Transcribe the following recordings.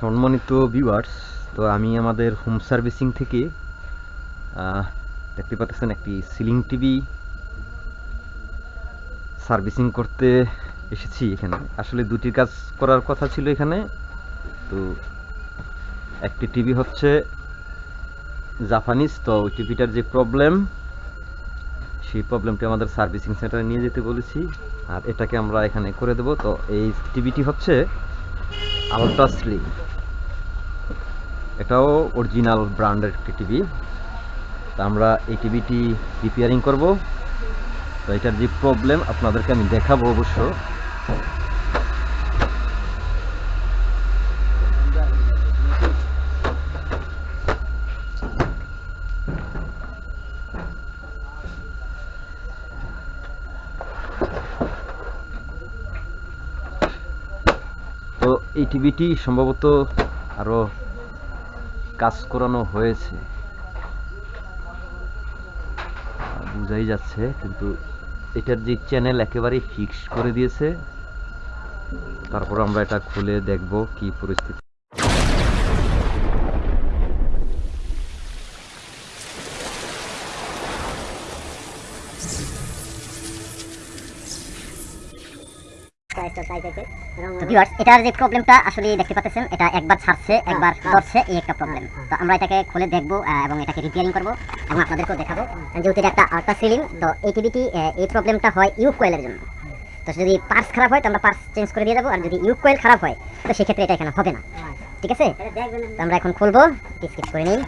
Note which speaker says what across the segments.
Speaker 1: সম্মানিত ভিউয়ার্স তো আমি আমাদের হোম সার্ভিসিং থেকে দেখতে পাচ্ছেন একটি সিলিং টিভি সার্ভিসিং করতে এসেছি এখানে। আসলে দুটি কাজ করার কথা ছিল এখানে। তো একটি টিভি হচ্ছে জাপানিজ তো ওই টিভিটার যে প্রবলেম সেই প্রবলেমটি আমাদের সার্ভিসিং সেন্টারে নিয়ে যেতে বলেছি। আর এটাকে আমরা এখানে করে দেব। তো এই টিভিটি হচ্ছে আলট্রা স্লিম এটাও অরিজিনাল ব্র্যান্ডের একটি টিভি তা আমরা এই টিভিটি রিপেয়ারিং করব। তো এটার যে প্রবলেম আপনাদেরকে আমি দেখাবো অবশ্য। তো এই টিভিটি সম্ভবত আরও কাজ করানো হয়েছে। বুঝাই যাচ্ছে, কিন্তু এটার যে চ্যানেল একেবারেই ফিক্স করে দিয়েছে। তারপর আমরা এটা খুলে দেখব কি পরিস্থিতি।
Speaker 2: এটার যে প্রবলেমটা আসলে দেখতে পাচ্ছেন এটা একবার ছাড়ছে একবার ধরছে এই একটা প্রবলেম তো আমরা এটাকে খুলে দেখব এবং এটাকে রিপেয়ারিং করব এবং আপনাদেরকেও দেখাবো। যেহেতু এটা একটা আল্ট্রা সিলিং তো এই টিভিটি এই প্রবলেমটা হয় ইউ কোয়েলের জন্য। তো যদি পার্টস খারাপ হয় তো আমরা পার্টস চেঞ্জ করে দিয়ে দেবো আর যদি ইউ কোয়েল খারাপ হয় তো সেক্ষেত্রে এটা এখানে হবে না। ঠিক আছে? তো আমরা এখন খুলবো স্কিপ করে নিই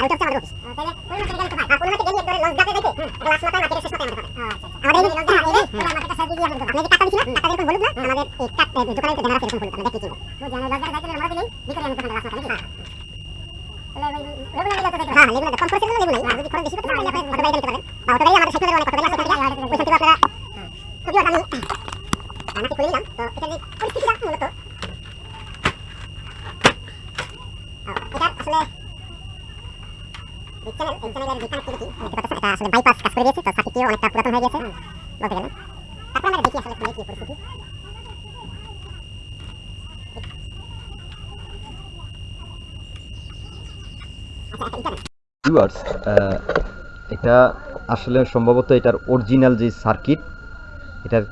Speaker 3: আমি তো আমাদের অফিস তাহলে কোন মাসে গেলে পাই আর কোন মাসে গেলে তোর লস যাবে দেখে। লাস্ট মাসে মার্কেটে শেষ মাসে আমাদের আমাদের লস যাবে এই মার্কেটটা সাইড দিয়ে বলতো আপনি টাকা দিছিলেন টাকা এরকম বলুন না আমাদের এক কাট দোকানে তো দেনার এরকম বলুন আমরা দেখি ও জানে লস যাবে দেখে আমরা বলি কি করে আমরা টাকা লাস্ট মাসে নাকি হ্যাঁ লেগুলো কম করে দিলে লেগুলো আর যদি খরচ বেশি করতে পারেন আপনি মোটরবাইক নিতে পারেন বা অটোবাইক আমাদের সাইকেলের অনেক কত বেলা
Speaker 1: এটা আসলে সম্ভবত এটার অরিজিনাল যে সার্কিট এটার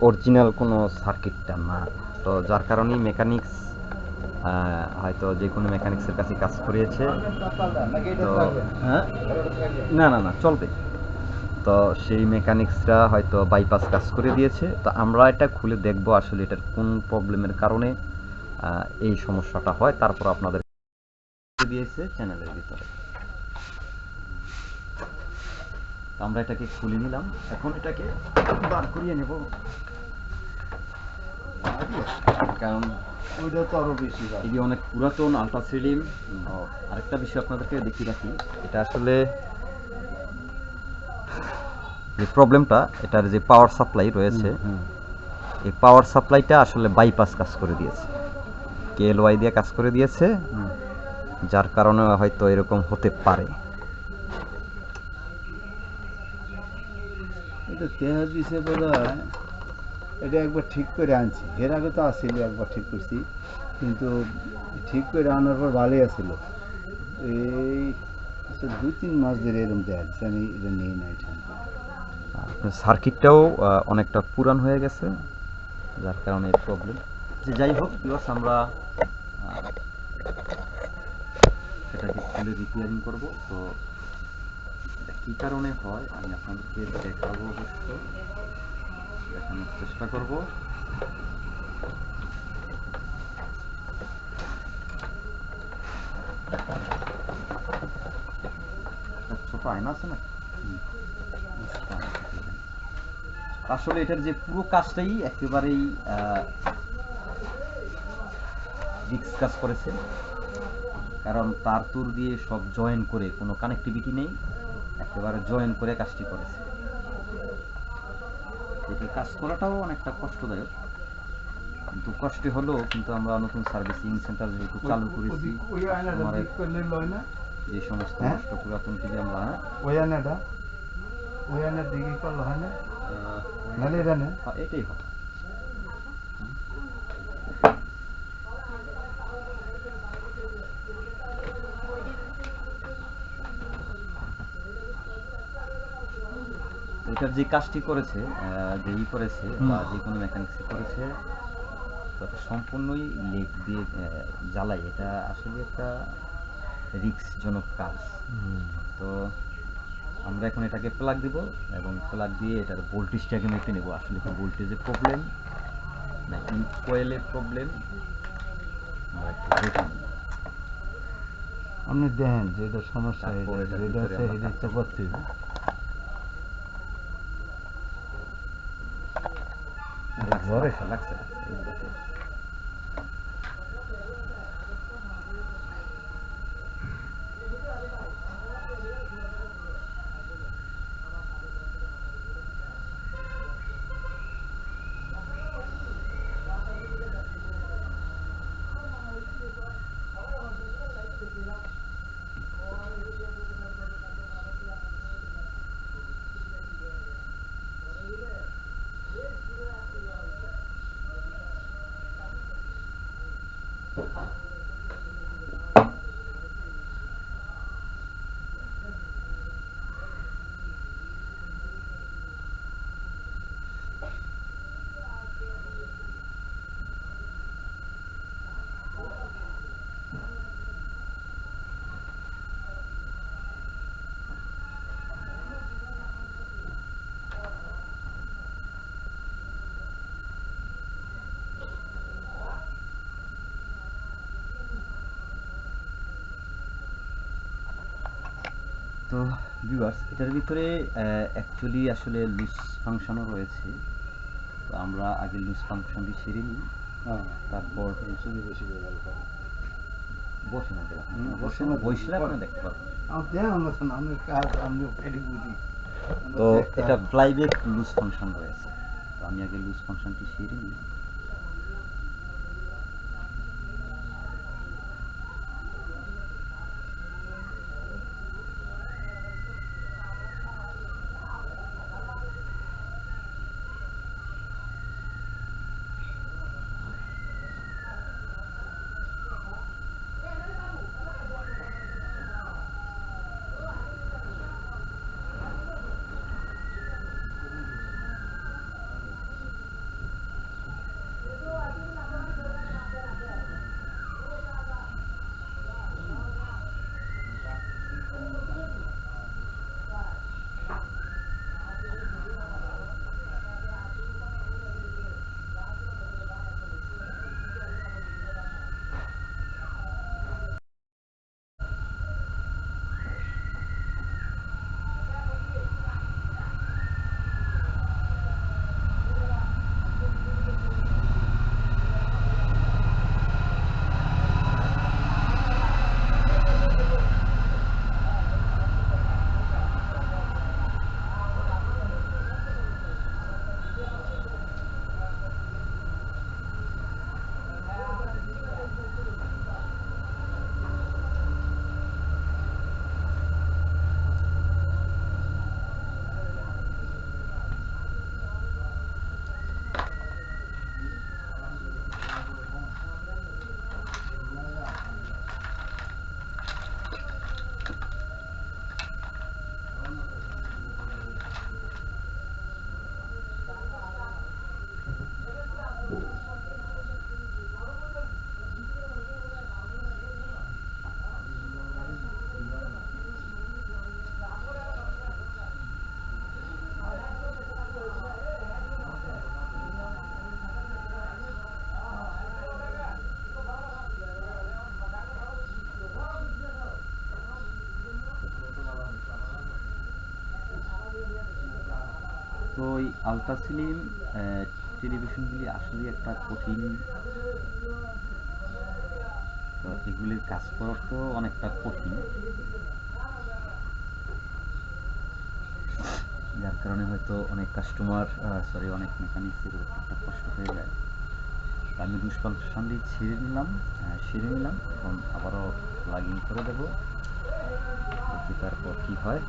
Speaker 1: অরিজিনাল কোনো সার্কিটটা না। তো যার কারণেই মেকানিক্স হয়তো যে কোনো মেকানিক্সের কাছে কাজ করিয়েছে।
Speaker 4: তো
Speaker 1: হ্যাঁ? না না না, চলবে। তো সেই মেকানিক্সরা হয়তো বাইপাস কাজ করে দিয়েছে। তো আমরা এটা খুলে দেখব আসলে এটার কোন প্রবলেমের কারণে এই সমস্যাটা হয়। তারপর আপনাদের দিয়েছে চ্যানেলের ভিতরে। আমরা এটাকে খুলে নিলাম। এখন এটাকে বার করিয়ে নেব। কারণ
Speaker 4: ওইটা তো আরও বেশি এই
Speaker 1: যে অনেক পুরাতন আলট্রা আরেকটা বিষয় আপনাদেরকে দেখিয়ে রাখি এটা আসলে যে প্রবলেমটা এটার যে পাওয়ার সাপ্লাই রয়েছে এই পাওয়ার সাপ্লাইটা আসলে বাইপাস কাজ করে দিয়েছে। কেএলওয়াই দিয়ে কাজ করে দিয়েছে যার কারণে হয়তো এরকম হতে পারে।
Speaker 4: এটা এটা একবার ঠিক করে আনছি। এর আগে তো আসছিল একবার ঠিক করছি। কিন্তু ঠিক করে আনার পর ভালোই আসছিল এই দুই, তিন মাস ধরে এরকম দেখা যাচ্ছে আমি এটা নিয়ে নাই
Speaker 1: সার্কিটটাও অনেকটা পুরান হয়ে গেছে, যার কারণে প্রবলেম যে যাই হোক প্লাস আমরা সেটাকে খুলে রিপেয়ারিং করব। তো কী কারণে হয়, আমি আপনাদেরকে দেখাবো অবশ্য। দেখানোর চেষ্টা করব। ছোট আয়না আছে না? আসলে এটার যে পুরো কাজটাই একেবারেই রিক্স কাজ করেছে। কারণ তার তুর দিয়ে সব জয়েন করে কোনো কানেক্টিভিটি নেই, একেবারে জয়েন করে কাজটি করেছে। এটা কাজ করাটাও অনেকটা কষ্টদায়ক। কিন্তু কষ্টে হলেও কিন্তু আমরা নতুন সার্ভিসিং সেন্টার যেহেতু চালু করেছি যে সমস্ত কষ্ট নষ্ট পুরাতন টিভি আমরা
Speaker 4: ওই আনাটা ওই আনার দিকে করল হয় না?
Speaker 1: এটাই হ্যাঁ, এটার যে কাজটি করেছে যে ই করেছে বা যে কোনো মেকানিক্স করেছে তো এটা সম্পূর্ণই লেগ দিয়ে জ্বালাই। এটা আসলে একটা রিস্কজনক কাজ। তো আমরা এখন এটাকে প্লাগ দিব এবং প্লাগ দিয়ে এটার ভোল্টেজটাকে মেপে নেব। আসলে কি ভোল্টেজের প্রবলেম না ইনকোয়েলের প্রবলেম আমরা একটু দেখে নিই।
Speaker 4: আপনি দেখেন যে এটা সমস্যা এটা আছে এটা করতে What
Speaker 1: a. তো ভিউয়ার্স এটার ভিতরে অ্যাকচুয়ালি আসলে লুজ ফাংশনও রয়েছে। তো আমরা আগে লুজ ফাংশনটি সেরে নিই।
Speaker 4: হ্যাঁ। তারপর।
Speaker 1: বসে না বসে না, বসলে। দেখতে
Speaker 4: তো এটা
Speaker 1: হবে। ফ্লাইব্যাক লুজ ফাংশন রয়েছে। তো আমি আগে লুজ ফাংশনটি সেরে নিই। তো এই আলট্রাসিলিম টেলিভিশনগুলি আসলে একটা কঠিন, তো এগুলির কাজ করা তো অনেকটা কঠিন। যার কারণে হয়তো অনেক কাস্টমার সরি অনেক মেকানিক্সের একটা কষ্ট হয়ে যায়। আমি দুষ্পাংশনটি ছেড়ে নিলাম সেরে নিলাম, এখন আবারও প্লাগ ইন করে দেবো। তারপর কি হয়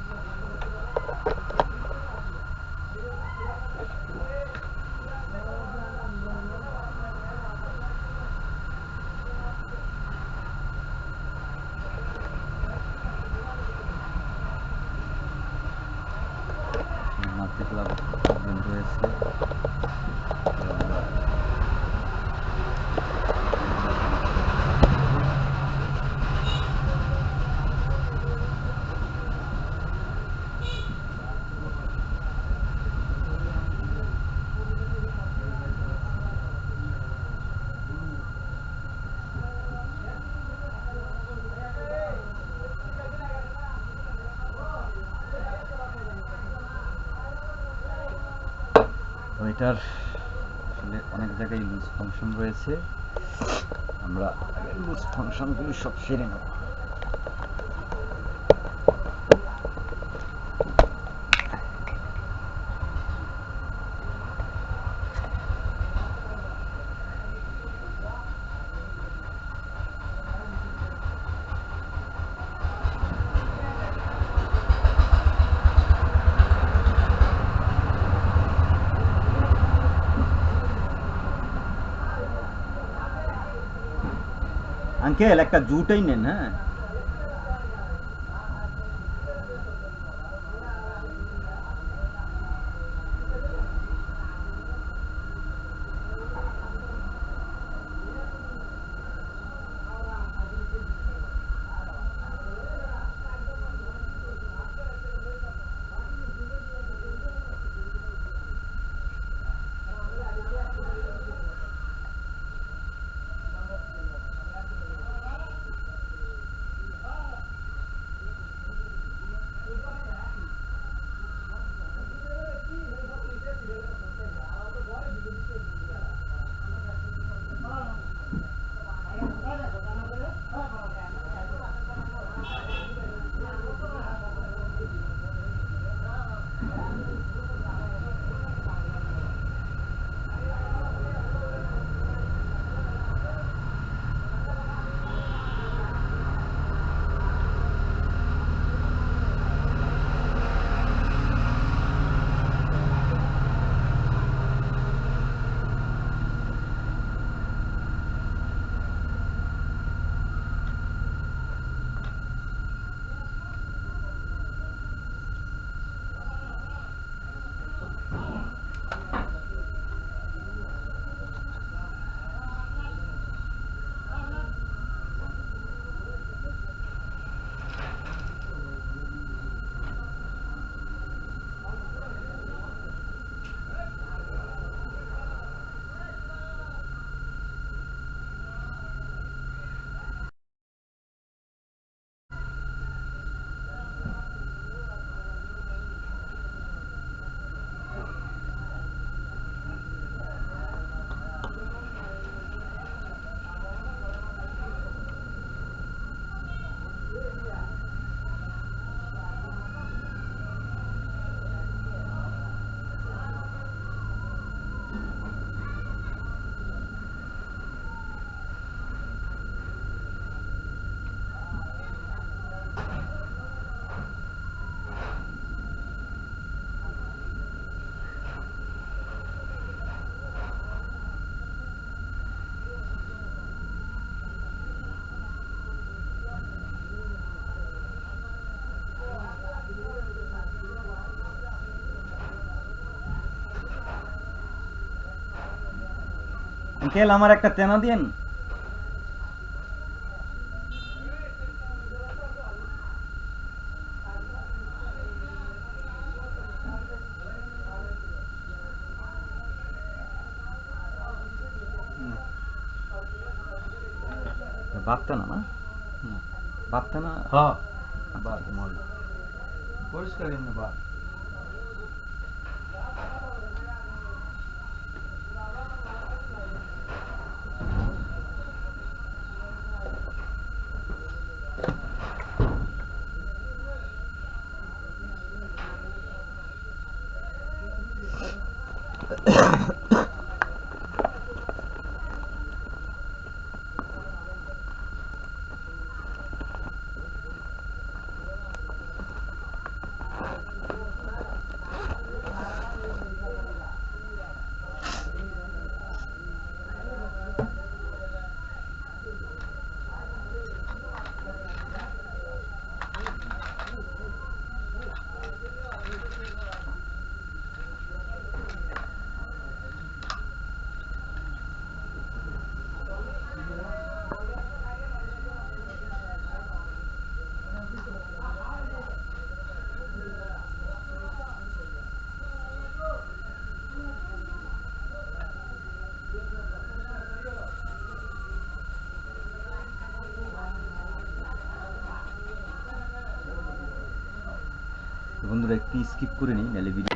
Speaker 1: মাল্টিপ্লার প্রবলেম রয়েছে তো আমরা তো এটার আসলে অনেক জায়গায় লুজ ফাংশন রয়েছে। আমরা লুজ ফাংশনগুলি সব সেরে নেব। আঙ্কেল একটা জুটাই নেন হ্যাঁ? আঙ্কেল আমার একটা তেনা দিন বাপতে না? না না
Speaker 4: হ্যাঁ।
Speaker 1: বাদ
Speaker 4: মল। পরিষ্কার এমনি বাদ
Speaker 1: বন্ধুরা একটু স্কিপ করে নিই নাহলে ভিডিও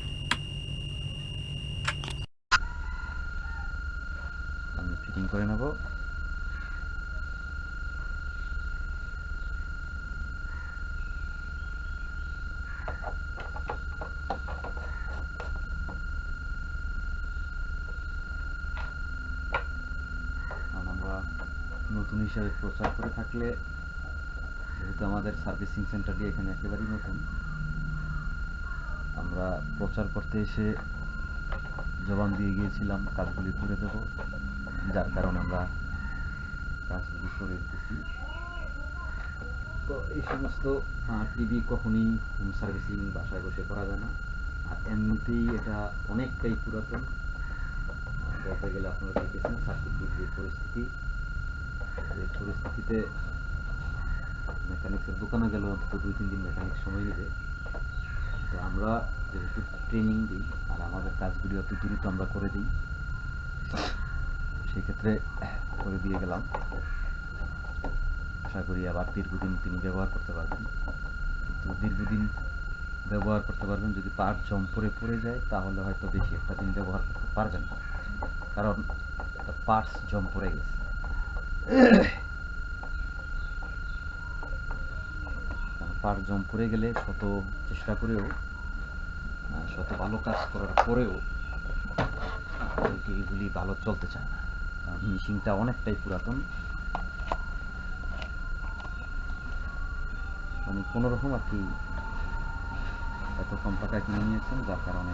Speaker 1: ফিটিং করে নেব। নতুন হিসাবে প্রচার করে থাকলে, যেহেতু আমাদের সার্ভিসিং সেন্টারটি এখানে একেবারেই নতুন, আমরা প্রচার করতে এসে জবান দিয়ে গিয়েছিলাম, কাজগুলি করে দেব। যার কারণে আমরা কাজগুলি করে দিতেছি তো এই সমস্ত টিভি কখনই হোম সার্ভিসিং বাসায় বসে করা যায় না। আর এমনিতেই এটা অনেকটাই পুরাতন। বলতে গেলে আপনারা দেখেছেন সার্কিটের যে পরিস্থিতি। এই পরিস্থিতিতে মেকানিক্সের দোকানে গেলে, অন্তত দুই, তিন দিন মেকানিক সময় নেবে। তো আমরা যেহেতু ট্রেনিং দিই, আর আমাদের কাজগুলি অত দ্রুত আমরা করে দিই সেক্ষেত্রে করে দিয়ে গেলাম। আশা করি আবার দীর্ঘদিন তিনি ব্যবহার করতে পারবেন। কিন্তু দীর্ঘদিন ব্যবহার করতে পারবেন, যদি পার্ট জম পরে পড়ে যায়, তাহলে হয়তো বেশি একটা দিন ব্যবহার করতে পারবেন না। কারণ একটা পার্টস জম পড়ে গেছে। পার জম পড়ে গেলে শত চেষ্টা করেও শত ভালো কাজ করার পরেও ওই টিভিগুলি ভালো চলতে চায় না। মেশিনটা অনেকটাই পুরাতন। মানে কোনোরকম আর কি এত কম টাকায় কিনে নিয়েছেন যার কারণে